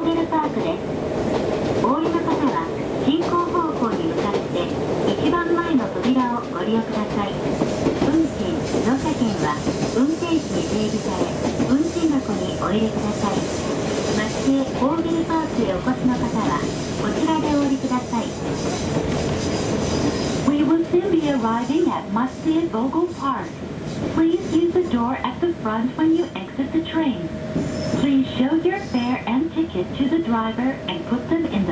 トンネルパークですお降りの方は進行方向に向かって一番前の扉をご利用ください運賃乗車券は運転士に提示され運賃箱にお入れください町へオービルパークへお越しの方はこちらでお降りください We will soon be arriving at Musty Vogel Park. Please use the door at the front when you exit the train. Please show your fare and to the driver and put them in the.